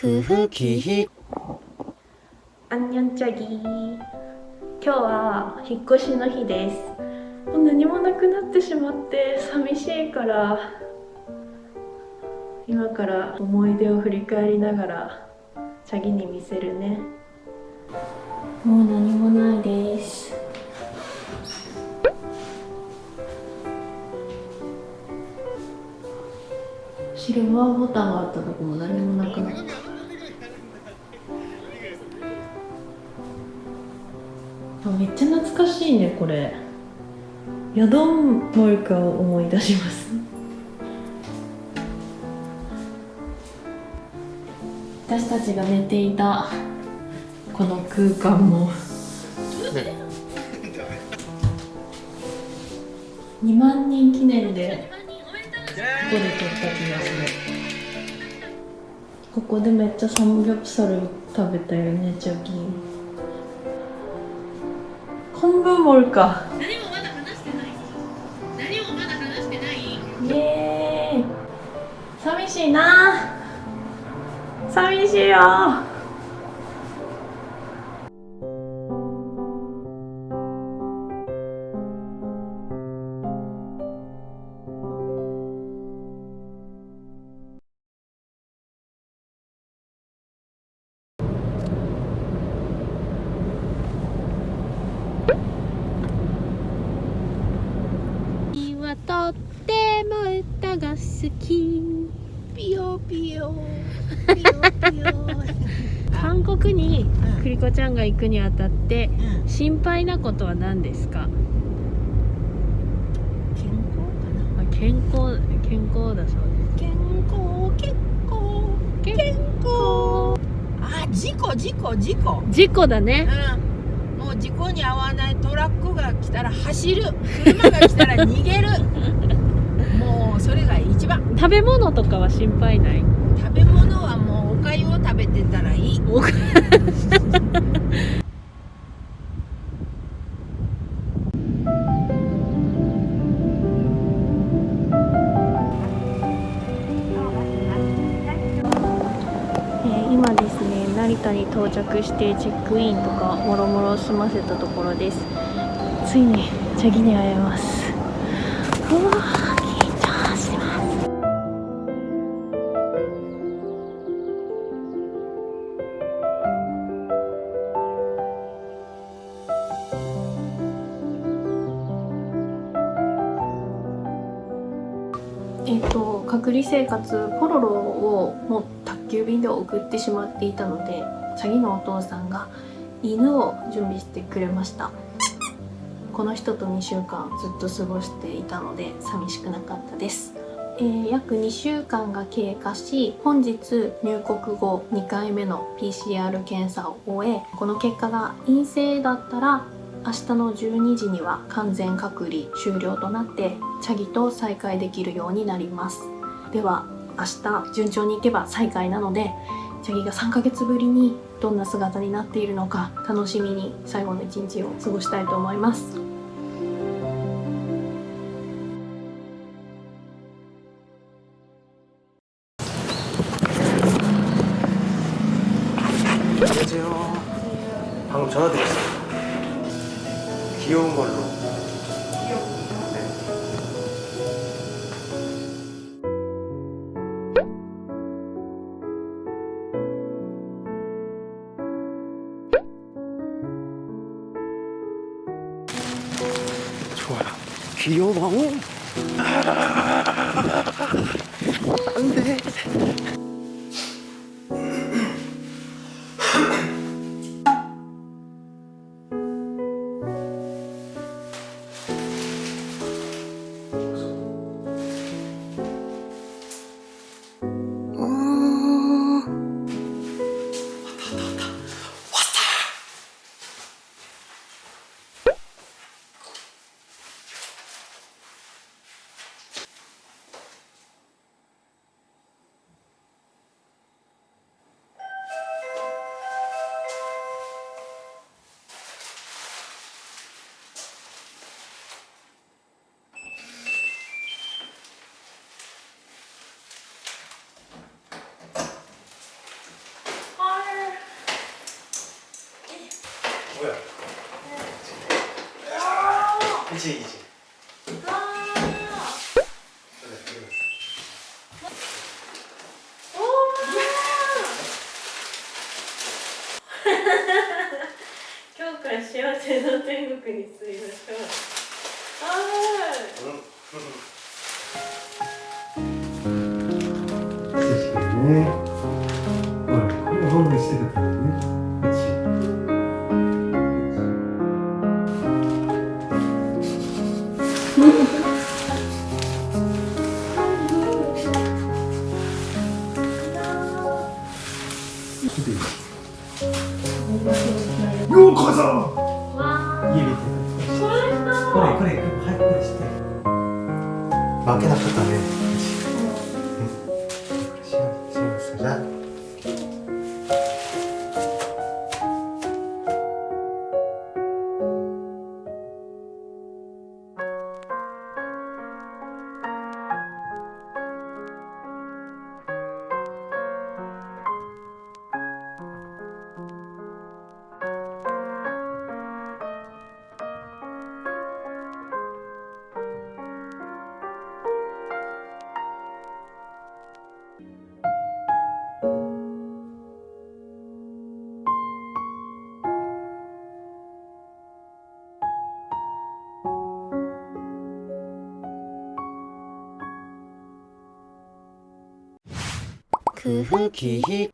くふきあんにょんちゃぎ。今日は引っ越しの日です。もう何もなくなってしまって寂しいから。今から思い出を振り返りながらチャギに見せるね。もう何もないです。シルバーボタンがあったとこも何もなくなった。めっちゃ懐かしいねこれ。ヤドンモルカを思い出します。私たちが寝ていたこの空間も。2万人記念でここで撮った気がする。ここでめっちゃサムギョプサル食べたよねチャギ昆布モルか。何もまだ話してない。何もまだ話してない。イエーイ。寂しいな。寂しいよ好き。ピヨピヨ。ピヨピヨ。韓国にクリコちゃんが行くにあたってうん。心配なことは何ですか？健康かな。あ健康健康だそう健康健康です健康。あ事故事故事故。事故だね。うん。もう事故に遭わないトラックが来たら走る。車が来たら逃げる食べ物とかは心配ない？食べ物はもうおかゆを食べてたらいい。おかえー今ですね成田に到着してチェックインとかもろもろ済ませたところです。ついにチャギに会えます隔離生活ポロロをもう宅急便で送ってしまっていたのでチャギのお父さんが犬を準備してくれました。この人と2週間ずっと過ごしていたので寂しくなかったです、えー約2週間が経過し本日入国後2回目の PCR 検査を終えこの結果が陰性だったら明日の12時には完全隔離終了となってチャギと再会できるようになります。では明日順調にいけば再会なのでチャギが3ヶ月ぶりにどんな姿になっているのか楽しみに最後の一日を過ごしたいと思います안녕하세요. 방금 전화 드렸어요. 귀여운 걸로. 귀여워. 안 돼. 一一。わお。今日から幸せの天国に住みましょう。ね。ほら、ホーしてたからね。よう。こそ。家見て。ほらこれこれして。負けなかったね。 흐흐 그 기히